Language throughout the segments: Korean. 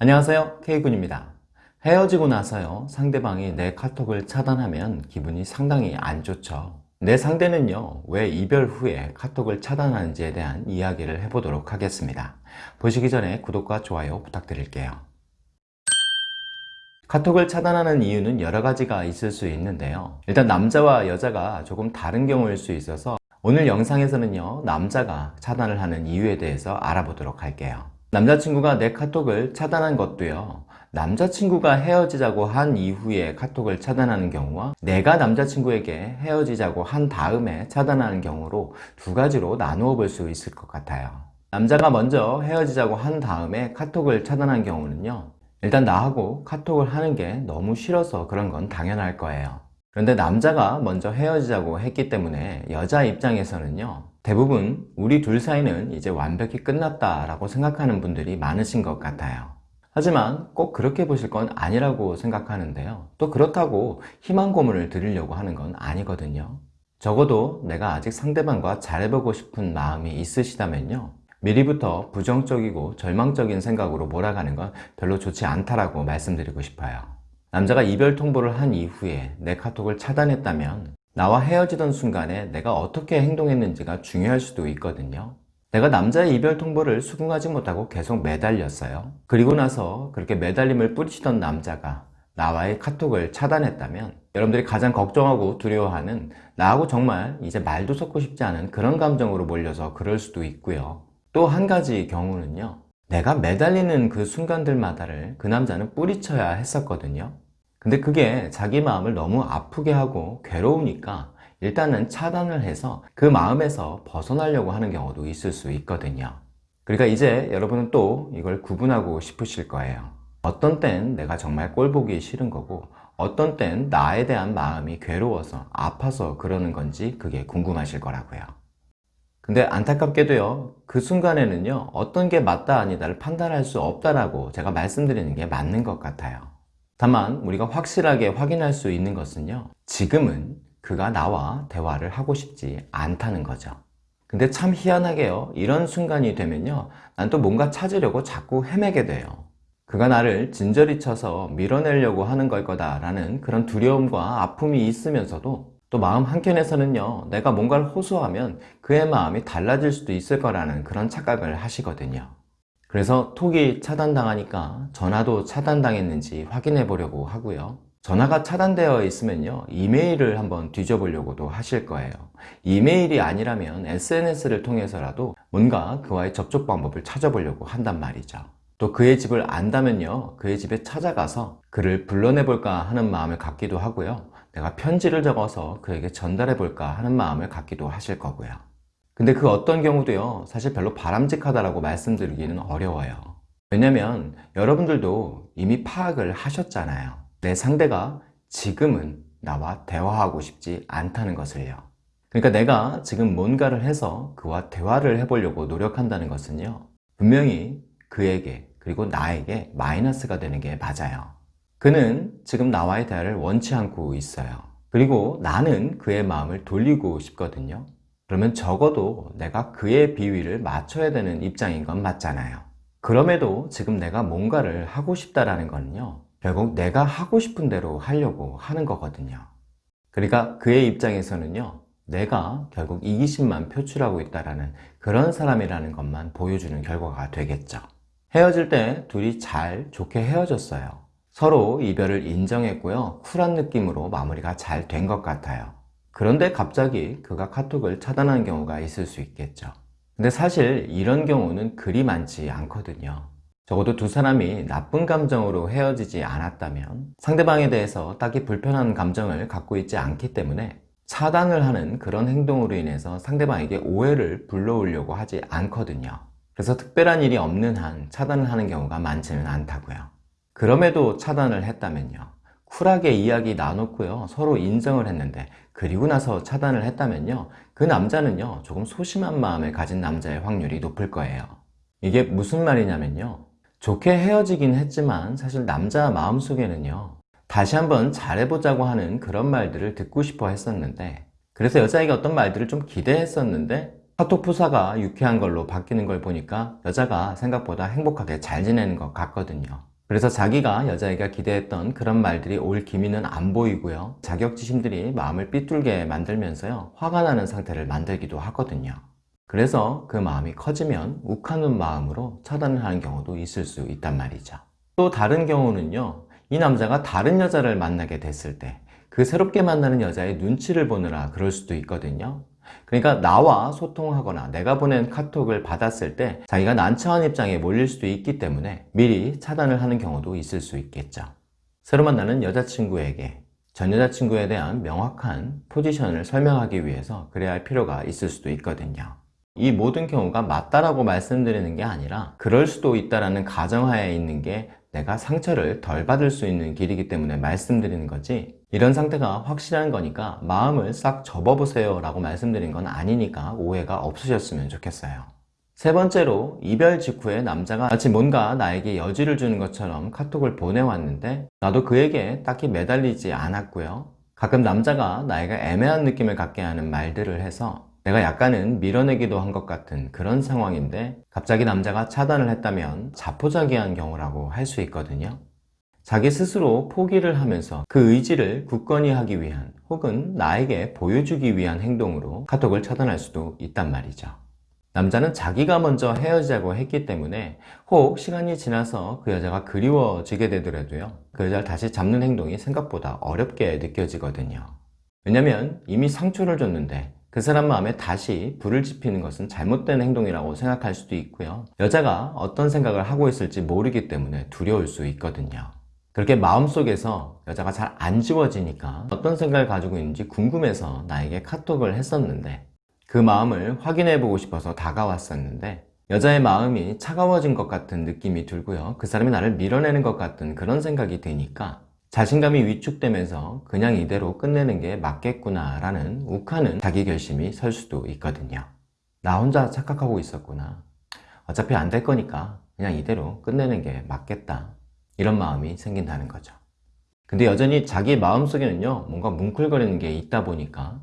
안녕하세요. K군입니다. 헤어지고 나서요. 상대방이 내 카톡을 차단하면 기분이 상당히 안 좋죠. 내 상대는요 왜 이별 후에 카톡을 차단하는지에 대한 이야기를 해보도록 하겠습니다. 보시기 전에 구독과 좋아요 부탁드릴게요. 카톡을 차단하는 이유는 여러 가지가 있을 수 있는데요. 일단 남자와 여자가 조금 다른 경우일 수 있어서 오늘 영상에서는요 남자가 차단을 하는 이유에 대해서 알아보도록 할게요 남자친구가 내 카톡을 차단한 것도요. 남자친구가 헤어지자고 한 이후에 카톡을 차단하는 경우와 내가 남자친구에게 헤어지자고 한 다음에 차단하는 경우로 두 가지로 나누어 볼 수 있을 것 같아요. 남자가 먼저 헤어지자고 한 다음에 카톡을 차단한 경우는요. 일단 나하고 카톡을 하는 게 너무 싫어서 그런 건 당연할 거예요. 그런데 남자가 먼저 헤어지자고 했기 때문에 여자 입장에서는요 대부분 우리 둘 사이는 이제 완벽히 끝났다 라고 생각하는 분들이 많으신 것 같아요. 하지만 꼭 그렇게 보실 건 아니라고 생각하는데요. 또 그렇다고 희망 고문을 드리려고 하는 건 아니거든요. 적어도 내가 아직 상대방과 잘해보고 싶은 마음이 있으시다면요. 미리부터 부정적이고 절망적인 생각으로 몰아가는 건 별로 좋지 않다라고 말씀드리고 싶어요. 남자가 이별 통보를 한 이후에 내 카톡을 차단했다면 나와 헤어지던 순간에 내가 어떻게 행동했는지가 중요할 수도 있거든요. 내가 남자의 이별 통보를 수긍하지 못하고 계속 매달렸어요. 그리고 나서 그렇게 매달림을 뿌리치던 남자가 나와의 카톡을 차단했다면 여러분들이 가장 걱정하고 두려워하는 나하고 정말 이제 말도 섞고 싶지 않은 그런 감정으로 몰려서 그럴 수도 있고요. 또 한 가지 경우는요. 내가 매달리는 그 순간들마다를 그 남자는 뿌리쳐야 했었거든요 근데 그게 자기 마음을 너무 아프게 하고 괴로우니까 일단은 차단을 해서 그 마음에서 벗어나려고 하는 경우도 있을 수 있거든요. 그러니까 이제 여러분은 또 이걸 구분하고 싶으실 거예요. 어떤 땐 내가 정말 꼴 보기 싫은 거고 어떤 땐 나에 대한 마음이 괴로워서 아파서 그러는 건지 그게 궁금하실 거라고요. 근데 안타깝게도요 그 순간에는요 어떤 게 맞다 아니다를 판단할 수 없다라고 제가 말씀드리는 게 맞는 것 같아요 다만 우리가 확실하게 확인할 수 있는 것은요 지금은 그가 나와 대화를 하고 싶지 않다는 거죠. 근데 참 희한하게요 이런 순간이 되면요 난 또 뭔가 찾으려고 자꾸 헤매게 돼요. 그가 나를 진저리 쳐서 밀어내려고 하는 걸 거다 라는 그런 두려움과 아픔이 있으면서도 또 마음 한켠에서는요 내가 뭔가를 호소하면 그의 마음이 달라질 수도 있을 거라는 그런 착각을 하시거든요 그래서 톡이 차단당하니까 전화도 차단당했는지 확인해 보려고 하고요. 전화가 차단되어 있으면요 이메일을 한번 뒤져보려고도 하실 거예요. 이메일이 아니라면 SNS를 통해서라도 뭔가 그와의 접촉 방법을 찾아보려고 한단 말이죠. 또 그의 집을 안다면요 그의 집에 찾아가서 그를 불러내 볼까 하는 마음을 갖기도 하고요. 내가 편지를 적어서 그에게 전달해 볼까 하는 마음을 갖기도 하실 거고요 근데 그 어떤 경우도요 사실 별로 바람직하다고 말씀드리기는 어려워요. 왜냐면 여러분들도 이미 파악을 하셨잖아요. 내 상대가 지금은 나와 대화하고 싶지 않다는 것을요. 그러니까 내가 지금 뭔가를 해서 그와 대화를 해보려고 노력한다는 것은요 분명히 그에게 그리고 나에게 마이너스가 되는 게 맞아요. 그는 지금 나와의 대화를 원치 않고 있어요. 그리고 나는 그의 마음을 돌리고 싶거든요 그러면 적어도 내가 그의 비위를 맞춰야 되는 입장인 건 맞잖아요. 그럼에도 지금 내가 뭔가를 하고 싶다라는 거는요 결국 내가 하고 싶은 대로 하려고 하는 거거든요. 그러니까 그의 입장에서는요 내가 결국 이기심만 표출하고 있다는 그런 사람이라는 것만 보여주는 결과가 되겠죠. 헤어질 때 둘이 잘 좋게 헤어졌어요. 서로 이별을 인정했고요 쿨한 느낌으로 마무리가 잘 된 것 같아요 그런데 갑자기 그가 카톡을 차단한 경우가 있을 수 있겠죠. 근데 사실 이런 경우는 그리 많지 않거든요. 적어도 두 사람이 나쁜 감정으로 헤어지지 않았다면 상대방에 대해서 딱히 불편한 감정을 갖고 있지 않기 때문에 차단을 하는 그런 행동으로 인해서 상대방에게 오해를 불러오려고 하지 않거든요. 그래서 특별한 일이 없는 한 차단을 하는 경우가 많지는 않다고요. 그럼에도 차단을 했다면요 쿨하게 이야기 나눴고요. 서로 인정을 했는데 그리고 나서 차단을 했다면요. 그 남자는요 조금 소심한 마음을 가진 남자의 확률이 높을 거예요. 이게 무슨 말이냐면요. 좋게 헤어지긴 했지만 사실 남자 마음속에는요. 다시 한번 잘해보자고 하는 그런 말들을 듣고 싶어 했었는데 그래서 여자에게 어떤 말들을 좀 기대했었는데 카톡 프사가 유쾌한 걸로 바뀌는 걸 보니까 여자가 생각보다 행복하게 잘 지내는 것 같거든요. 그래서 자기가 여자애가 기대했던 그런 말들이 올 기미는 안 보이고요. 자격지심들이 마음을 삐뚤게 만들면서요. 화가 나는 상태를 만들기도 하거든요. 그래서 그 마음이 커지면 욱하는 마음으로 차단을 하는 경우도 있을 수 있단 말이죠. 또 다른 경우는요. 이 남자가 다른 여자를 만나게 됐을 때 그 새롭게 만나는 여자의 눈치를 보느라 그럴 수도 있거든요. 그러니까 나와 소통하거나 내가 보낸 카톡을 받았을 때 자기가 난처한 입장에 몰릴 수도 있기 때문에 미리 차단을 하는 경우도 있을 수 있겠죠. 새로 만나는 여자친구에게 전 여자친구에 대한 명확한 포지션을 설명하기 위해서 그래야 할 필요가 있을 수도 있거든요. 이 모든 경우가 맞다라고 말씀드리는 게 아니라 그럴 수도 있다라는 가정하에 있는 게 내가 상처를 덜 받을 수 있는 길이기 때문에 말씀드리는 거지 이런 상태가 확실한 거니까 마음을 싹 접어보세요 라고 말씀드린 건 아니니까 오해가 없으셨으면 좋겠어요 세 번째로 이별 직후에 남자가 마치 뭔가 나에게 여지를 주는 것처럼 카톡을 보내왔는데 나도 그에게 딱히 매달리지 않았고요 가끔 남자가 나에게 애매한 느낌을 갖게 하는 말들을 해서 내가 약간은 밀어내기도 한 것 같은 그런 상황인데 갑자기 남자가 차단을 했다면 자포자기한 경우라고 할 수 있거든요. 자기 스스로 포기를 하면서 그 의지를 굳건히 하기 위한 혹은 나에게 보여주기 위한 행동으로 카톡을 차단할 수도 있단 말이죠. 남자는 자기가 먼저 헤어지자고 했기 때문에 혹 시간이 지나서 그 여자가 그리워지게 되더라도요. 그 여자를 다시 잡는 행동이 생각보다 어렵게 느껴지거든요. 왜냐면 이미 상처를 줬는데 그 사람 마음에 다시 불을 지피는 것은 잘못된 행동이라고 생각할 수도 있고요. 여자가 어떤 생각을 하고 있을지 모르기 때문에 두려울 수 있거든요. 그렇게 마음속에서 여자가 잘 안 지워지니까 어떤 생각을 가지고 있는지 궁금해서 나에게 카톡을 했었는데 그 마음을 확인해 보고 싶어서 다가왔었는데 여자의 마음이 차가워진 것 같은 느낌이 들고요. 그 사람이 나를 밀어내는 것 같은 그런 생각이 드니까 자신감이 위축되면서 그냥 이대로 끝내는 게 맞겠구나 라는 욱하는 자기 결심이 설 수도 있거든요. 나 혼자 착각하고 있었구나. 어차피 안 될 거니까 그냥 이대로 끝내는 게 맞겠다 이런 마음이 생긴다는 거죠. 근데 여전히 자기 마음속에는요 뭔가 뭉클거리는 게 있다 보니까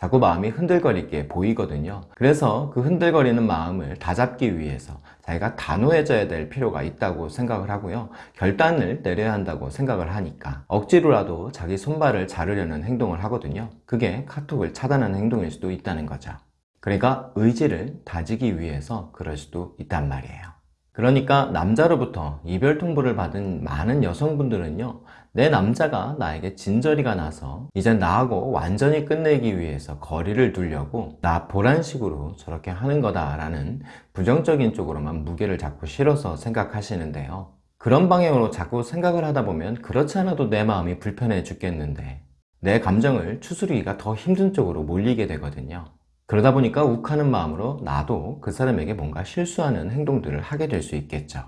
자꾸 마음이 흔들거리게 보이거든요. 그래서 그 흔들거리는 마음을 다잡기 위해서 자기가 단호해져야 될 필요가 있다고 생각을 하고요. 결단을 내려야 한다고 생각을 하니까 억지로라도 자기 손발을 자르려는 행동을 하거든요. 그게 카톡을 차단하는 행동일 수도 있다는 거죠. 그러니까 의지를 다지기 위해서 그럴 수도 있단 말이에요 그러니까 남자로부터 이별 통보를 받은 많은 여성분들은요 내 남자가 나에게 진저리가 나서 이제 나하고 완전히 끝내기 위해서 거리를 두려고 나 보란 식으로 저렇게 하는 거다 라는 부정적인 쪽으로만 무게를 자꾸 실어서 생각하시는데요. 그런 방향으로 자꾸 생각을 하다 보면 그렇지 않아도 내 마음이 불편해 죽겠는데 내 감정을 추스르기가 더 힘든 쪽으로 몰리게 되거든요 그러다 보니까 욱하는 마음으로 나도 그 사람에게 뭔가 실수하는 행동들을 하게 될 수 있겠죠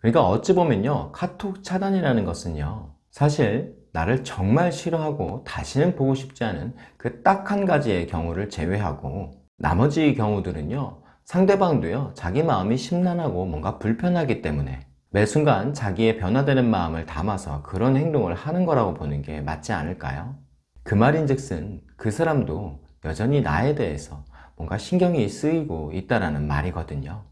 그러니까 어찌 보면요 카톡 차단이라는 것은요 사실 나를 정말 싫어하고 다시는 보고 싶지 않은 그 딱 한 가지의 경우를 제외하고 나머지 경우들은요 상대방도요 자기 마음이 심란하고 뭔가 불편하기 때문에 매 순간 자기의 변화되는 마음을 담아서 그런 행동을 하는 거라고 보는 게 맞지 않을까요? 그 말인 즉슨 그 사람도 여전히 나에 대해서 뭔가 신경이 쓰이고 있다는 말이거든요.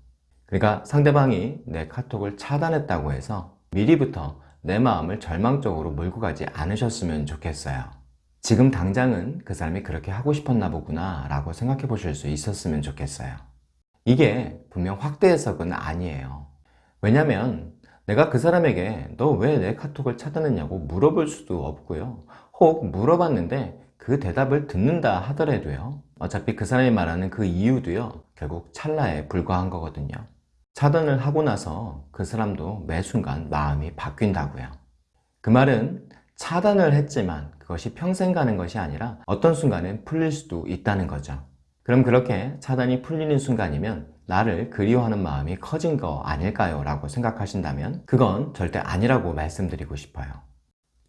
그러니까 상대방이 내 카톡을 차단했다고 해서 미리부터 내 마음을 절망적으로 몰고 가지 않으셨으면 좋겠어요. 지금 당장은 그 사람이 그렇게 하고 싶었나 보구나 라고 생각해 보실 수 있었으면 좋겠어요. 이게 분명 확대 해석은 아니에요. 왜냐면 내가 그 사람에게 너 왜 내 카톡을 차단했냐고 물어볼 수도 없고요. 혹 물어봤는데 그 대답을 듣는다 하더라도요. 어차피 그 사람이 말하는 그 이유도요 결국 찰나에 불과한 거거든요. 차단을 하고 나서 그 사람도 매 순간 마음이 바뀐다고요. 그 말은 차단을 했지만 그것이 평생 가는 것이 아니라 어떤 순간엔 풀릴 수도 있다는 거죠. 그럼 그렇게 차단이 풀리는 순간이면 나를 그리워하는 마음이 커진 거 아닐까요? 라고 생각하신다면 그건 절대 아니라고 말씀드리고 싶어요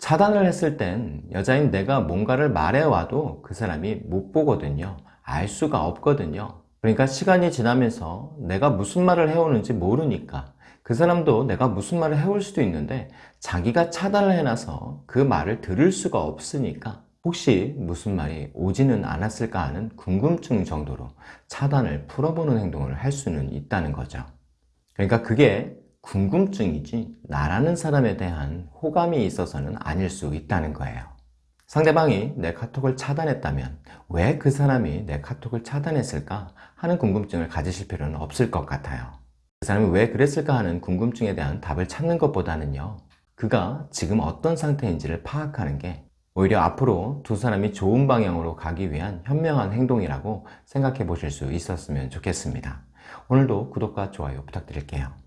차단을 했을 땐 여자인 내가 뭔가를 말해와도 그 사람이 못 보거든요 알 수가 없거든요 그러니까 시간이 지나면서 내가 무슨 말을 해오는지 모르니까 그 사람도 내가 무슨 말을 해올 수도 있는데 자기가 차단을 해놔서 그 말을 들을 수가 없으니까 혹시 무슨 말이 오지는 않았을까 하는 궁금증 정도로 차단을 풀어보는 행동을 할 수는 있다는 거죠. 그러니까 그게 궁금증이지 나라는 사람에 대한 호감이 있어서는 아닐 수 있다는 거예요. 상대방이 내 카톡을 차단했다면 왜 그 사람이 내 카톡을 차단했을까 하는 궁금증을 가지실 필요는 없을 것 같아요. 그 사람이 왜 그랬을까 하는 궁금증에 대한 답을 찾는 것보다는요. 그가 지금 어떤 상태인지를 파악하는 게 오히려 앞으로 두 사람이 좋은 방향으로 가기 위한 현명한 행동이라고 생각해 보실 수 있었으면 좋겠습니다. 오늘도 구독과 좋아요 부탁드릴게요.